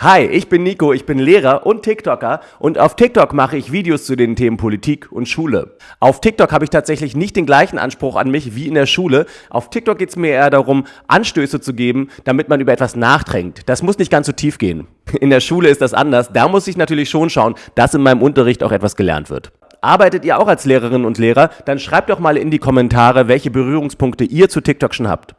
Hi, ich bin Nico, ich bin Lehrer und TikToker und auf TikTok mache ich Videos zu den Themen Politik und Schule. Auf TikTok habe ich tatsächlich nicht den gleichen Anspruch an mich wie in der Schule. Auf TikTok geht es mir eher darum, Anstöße zu geben, damit man über etwas nachdenkt. Das muss nicht ganz so tief gehen. In der Schule ist das anders. Da muss ich natürlich schon schauen, dass in meinem Unterricht auch etwas gelernt wird. Arbeitet ihr auch als Lehrerinnen und Lehrer? Dann schreibt doch mal in die Kommentare, welche Berührungspunkte ihr zu TikTok schon habt.